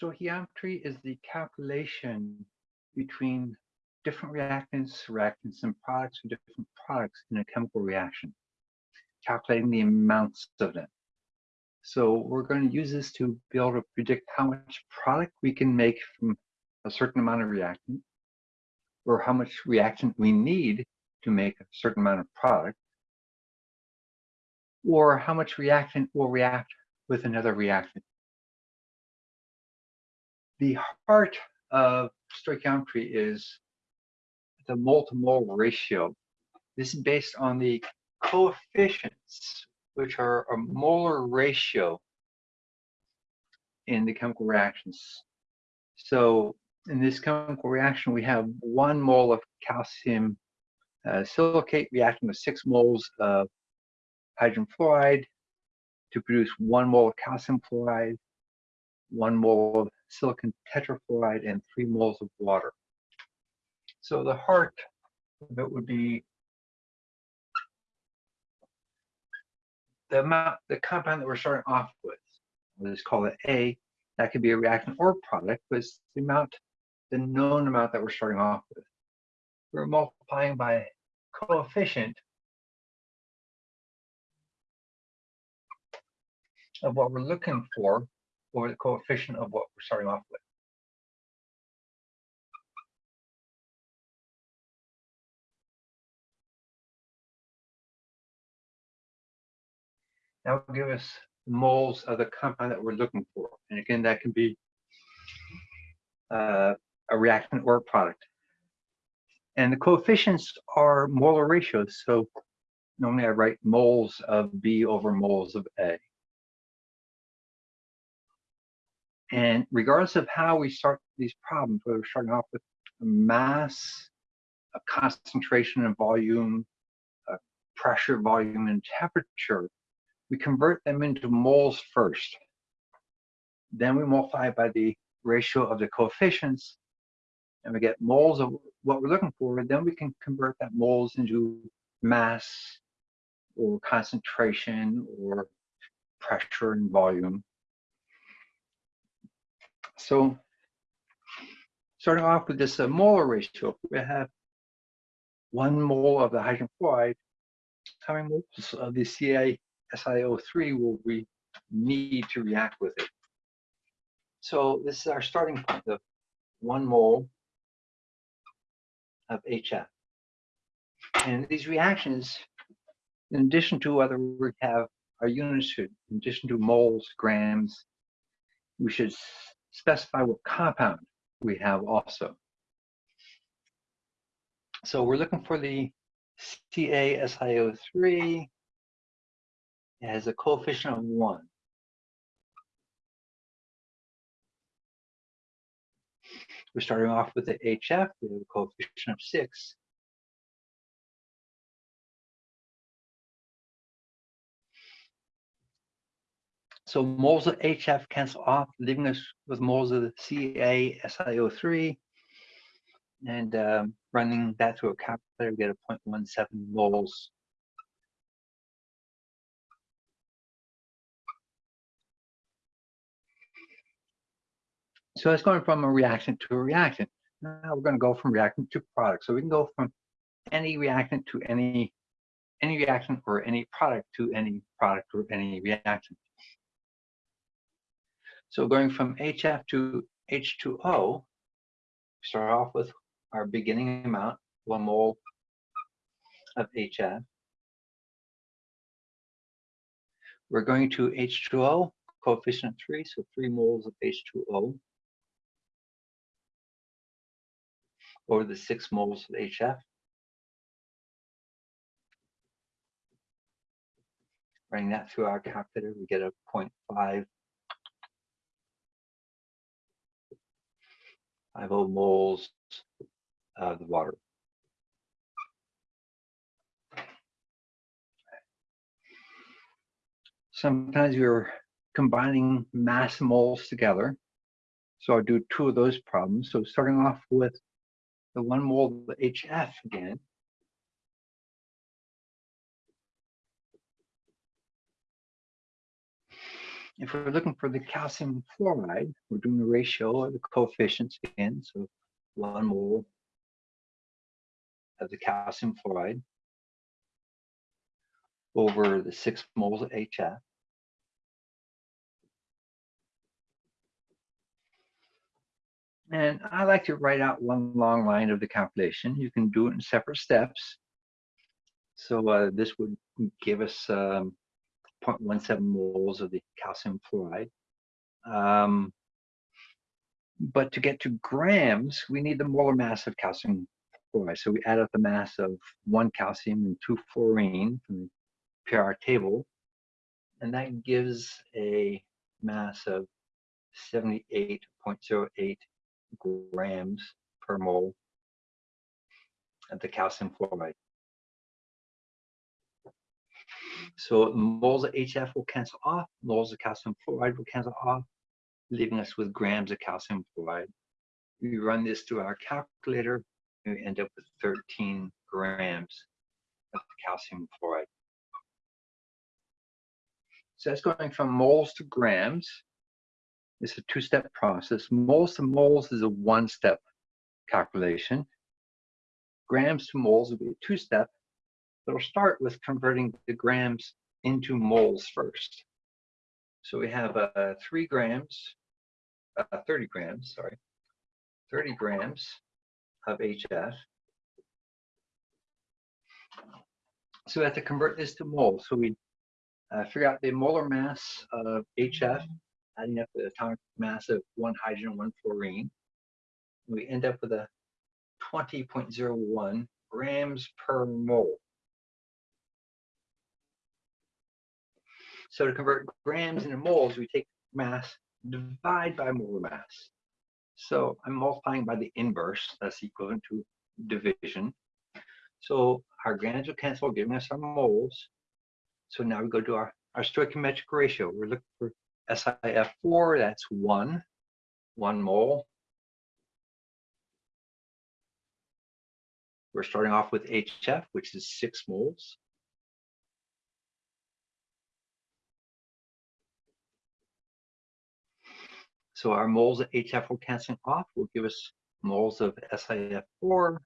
Stoichiometry is the calculation between different reactants, reactants and products, or different products in a chemical reaction, calculating the amounts of them. So we're going to use this to be able to predict how much product we can make from a certain amount of reactant, or how much reactant we need to make a certain amount of product, or how much reactant will react with another reactant. The heart of stoichiometry is the mole-to-mole ratio. This is based on the coefficients, which are a molar ratio in the chemical reactions. So in this chemical reaction, we have one mole of calcium uh, silicate reacting with six moles of hydrogen fluoride to produce one mole of calcium fluoride, one mole of silicon tetrafluoride, and three moles of water. So the heart of it would be the amount, the compound that we're starting off with. Let's call it A. That could be a reactant or product, but it's the amount, the known amount that we're starting off with. We're multiplying by coefficient of what we're looking for or the coefficient of what we're starting off with. That will give us moles of the compound that we're looking for. And again, that can be uh, a reactant or a product. And the coefficients are molar ratios. So normally I write moles of B over moles of A. And regardless of how we start these problems, whether we're starting off with mass, a concentration and volume, pressure, volume, and temperature, we convert them into moles first. Then we multiply by the ratio of the coefficients, and we get moles of what we're looking for. Then we can convert that moles into mass or concentration or pressure and volume. So starting off with this uh, molar ratio, we have one mole of the hydrogen fluoride. How many moles of the Ca SiO3 will we need to react with it? So this is our starting point of one mole of HF. And these reactions, in addition to whether we have our units, in addition to moles, grams, we should specify what compound we have also. So we're looking for the CaSiO3. It has a coefficient of 1. We're starting off with the HF, we have a coefficient of 6. So moles of HF cancel off, leaving us with moles of the CaSiO3. And um, running that through a calculator, we get a 0.17 moles. So it's going from a reactant to a reactant. Now we're going to go from reactant to product. So we can go from any reactant to any any reactant or any product to any product or any reactant. So going from HF to H2O, start off with our beginning amount, one mole of HF. We're going to H2O, coefficient 3, so 3 moles of H2O over the 6 moles of HF. Running that through our calculator, we get a 0.5 5 moles of the water. Sometimes we're combining mass moles together. So I'll do two of those problems. So starting off with the one mole of HF again. If we're looking for the calcium fluoride, we're doing the ratio of the coefficients again. So one mole of the calcium fluoride over the six moles of HF. And I like to write out one long line of the calculation. You can do it in separate steps. So uh, this would give us um, 0.17 moles of the calcium fluoride. Um, but to get to grams, we need the molar mass of calcium fluoride. So we add up the mass of one calcium and two fluorine from the PR table, and that gives a mass of 78.08 grams per mole of the calcium fluoride. So moles of HF will cancel off, moles of calcium fluoride will cancel off, leaving us with grams of calcium fluoride. We run this through our calculator, we end up with 13 grams of calcium fluoride. So that's going from moles to grams. It's a two-step process. Moles to moles is a one-step calculation. Grams to moles would be a two-step. We'll start with converting the grams into moles first. So we have uh, three grams, uh, 30 grams, sorry, 30 grams of HF. So we have to convert this to moles. So we uh, figure out the molar mass of HF, adding up the atomic mass of one hydrogen, one fluorine. We end up with a 20.01 grams per mole. So to convert grams into moles, we take mass, divide by molar mass. So I'm multiplying by the inverse, that's equivalent to division. So our grams will cancel, giving us our moles. So now we go to our, our stoichiometric ratio. We're looking for SiF4, that's one, one mole. We're starting off with HF, which is six moles. So our moles of HF will cancel off, will give us moles of SiF4.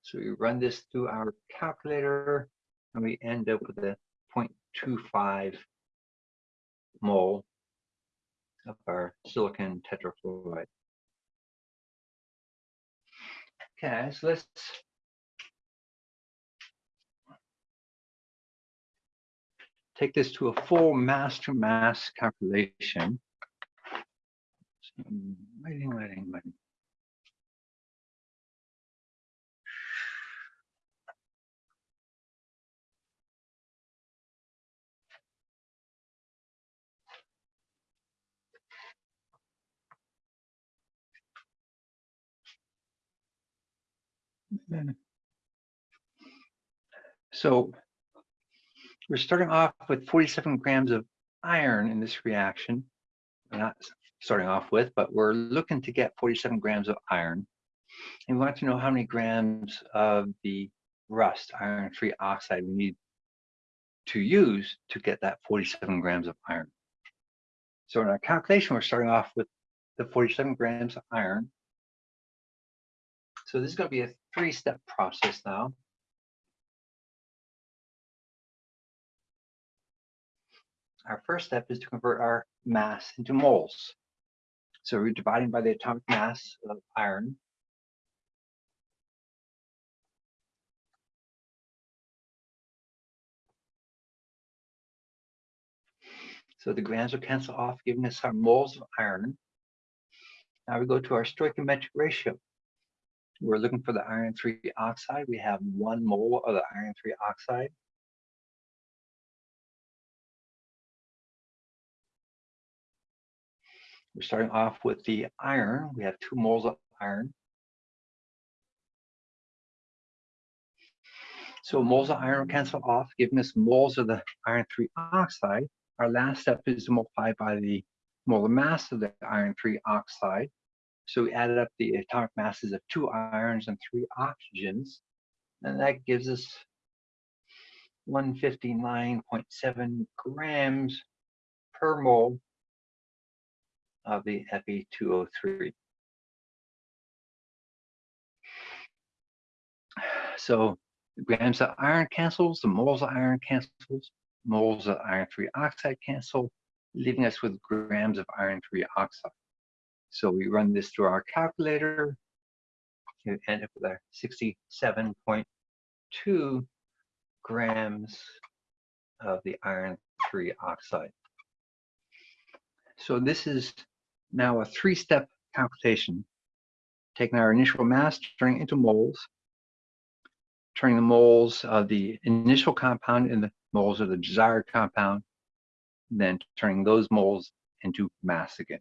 So we run this through our calculator and we end up with a 0.25 mole of our silicon tetrafluoride. Okay, so let's take this to a full mass to mass calculation. Waiting, waiting, waiting. So we're starting off with 47 grams of iron in this reaction. Not starting off with, but we're looking to get 47 grams of iron. And we want to know how many grams of the rust, iron 3 oxide, we need to use to get that 47 grams of iron. So in our calculation, we're starting off with the 47 grams of iron. So this is going to be a three-step process now. Our first step is to convert our mass into moles. So we're dividing by the atomic mass of iron. So the grams will cancel off, giving us our moles of iron. Now we go to our stoichiometric ratio. We're looking for the iron 3 oxide. We have one mole of the iron 3 oxide. We're starting off with the iron. We have two moles of iron. So moles of iron cancel off, giving us moles of the iron 3 oxide. Our last step is to multiply by the molar mass of the iron 3 oxide. So we added up the atomic masses of two irons and three oxygens, and that gives us 159.7 grams per mole of the Fe2O3. So grams of iron cancels, the moles of iron cancels, moles of iron 3 oxide cancel, leaving us with grams of iron 3 oxide. So we run this through our calculator, you end up with a 67.2 grams of the iron 3 oxide. So this is now a three-step computation, taking our initial mass, turning it into moles, turning the moles of the initial compound into the moles of the desired compound, then turning those moles into mass again.